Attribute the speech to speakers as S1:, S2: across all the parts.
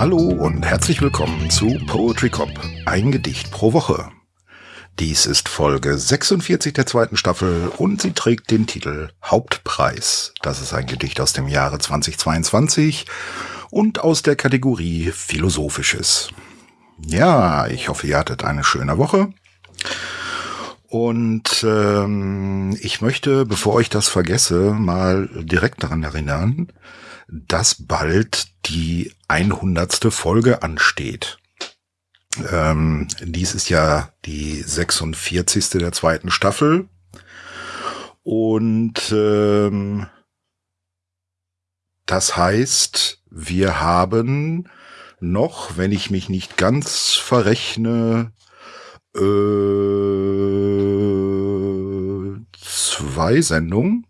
S1: Hallo und herzlich willkommen zu Poetry Cop, ein Gedicht pro Woche. Dies ist Folge 46 der zweiten Staffel und sie trägt den Titel Hauptpreis. Das ist ein Gedicht aus dem Jahre 2022 und aus der Kategorie Philosophisches. Ja, ich hoffe, ihr hattet eine schöne Woche. Und ähm, ich möchte, bevor ich das vergesse, mal direkt daran erinnern, dass bald die 100. Folge ansteht. Ähm, dies ist ja die 46. der zweiten Staffel. Und ähm, das heißt, wir haben noch, wenn ich mich nicht ganz verrechne, äh, zwei Sendungen.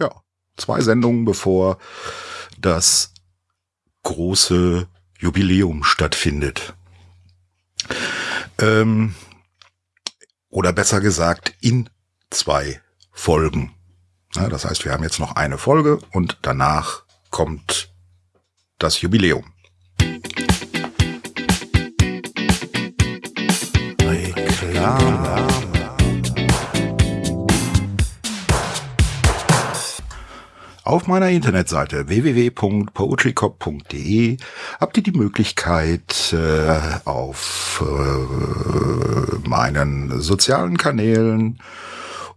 S1: Ja, zwei Sendungen, bevor das große Jubiläum stattfindet. Ähm, oder besser gesagt, in zwei Folgen. Ja, das heißt, wir haben jetzt noch eine Folge und danach kommt das Jubiläum. Reklame. Auf meiner Internetseite www.poetrycop.de habt ihr die Möglichkeit, äh, auf äh, meinen sozialen Kanälen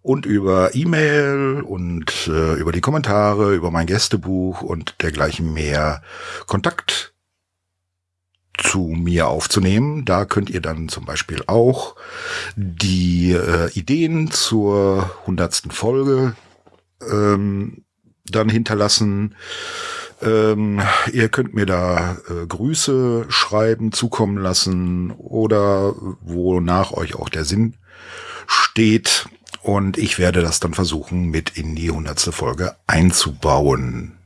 S1: und über E-Mail und äh, über die Kommentare, über mein Gästebuch und dergleichen mehr Kontakt zu mir aufzunehmen. Da könnt ihr dann zum Beispiel auch die äh, Ideen zur hundertsten Folge ähm, dann hinterlassen. Ähm, ihr könnt mir da äh, Grüße schreiben, zukommen lassen oder wonach euch auch der Sinn steht. Und ich werde das dann versuchen, mit in die hundertste Folge einzubauen.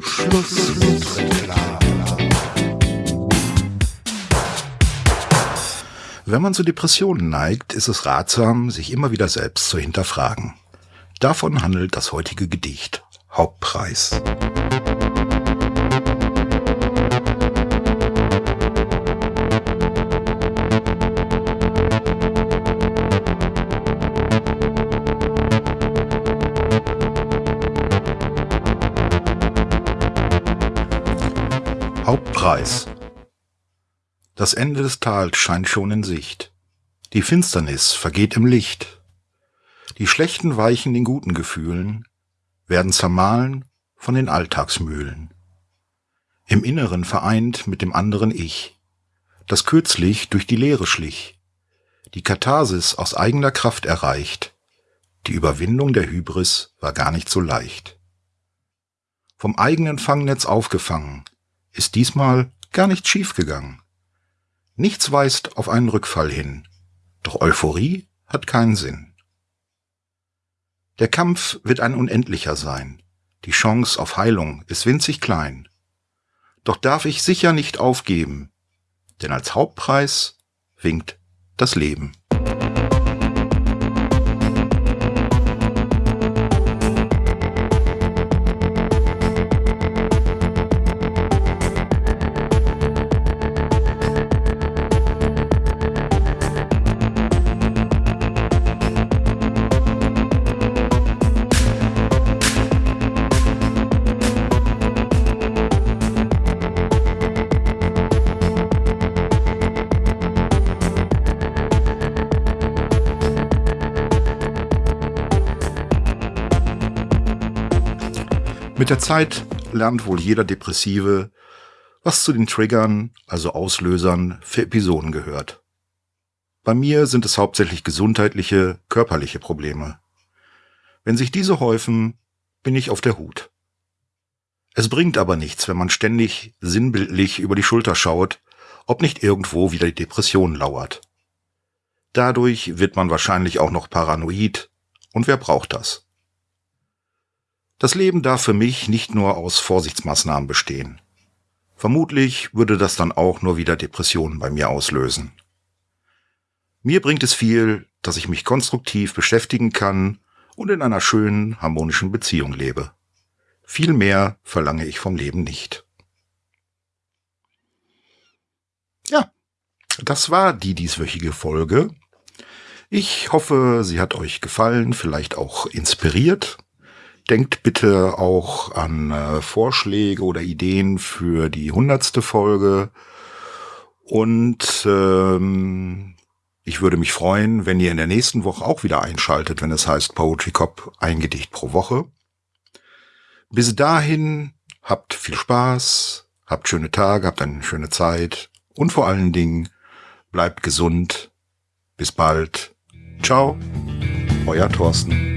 S1: Schluss Wenn man zu Depressionen neigt, ist es ratsam, sich immer wieder selbst zu hinterfragen. Davon handelt das heutige Gedicht Hauptpreis. Hauptpreis. Das Ende des Tals scheint schon in Sicht. Die Finsternis vergeht im Licht. Die Schlechten weichen den guten Gefühlen, werden zermahlen von den Alltagsmühlen. Im Inneren vereint mit dem anderen Ich, das kürzlich durch die Leere schlich, die Katharsis aus eigener Kraft erreicht, die Überwindung der Hybris war gar nicht so leicht. Vom eigenen Fangnetz aufgefangen, ist diesmal gar nicht schiefgegangen. Nichts weist auf einen Rückfall hin, doch Euphorie hat keinen Sinn. Der Kampf wird ein unendlicher sein, die Chance auf Heilung ist winzig klein. Doch darf ich sicher nicht aufgeben, denn als Hauptpreis winkt das Leben. Mit der Zeit lernt wohl jeder Depressive, was zu den Triggern, also Auslösern für Episoden gehört. Bei mir sind es hauptsächlich gesundheitliche, körperliche Probleme. Wenn sich diese häufen, bin ich auf der Hut. Es bringt aber nichts, wenn man ständig sinnbildlich über die Schulter schaut, ob nicht irgendwo wieder die Depression lauert. Dadurch wird man wahrscheinlich auch noch paranoid, und wer braucht das? Das Leben darf für mich nicht nur aus Vorsichtsmaßnahmen bestehen. Vermutlich würde das dann auch nur wieder Depressionen bei mir auslösen. Mir bringt es viel, dass ich mich konstruktiv beschäftigen kann und in einer schönen, harmonischen Beziehung lebe. Viel mehr verlange ich vom Leben nicht. Ja, das war die dieswöchige Folge. Ich hoffe, sie hat euch gefallen, vielleicht auch inspiriert. Denkt bitte auch an äh, Vorschläge oder Ideen für die hundertste Folge. Und ähm, ich würde mich freuen, wenn ihr in der nächsten Woche auch wieder einschaltet, wenn es heißt Poetry Cop ein Gedicht pro Woche. Bis dahin habt viel Spaß, habt schöne Tage, habt eine schöne Zeit und vor allen Dingen bleibt gesund. Bis bald. Ciao, euer Thorsten.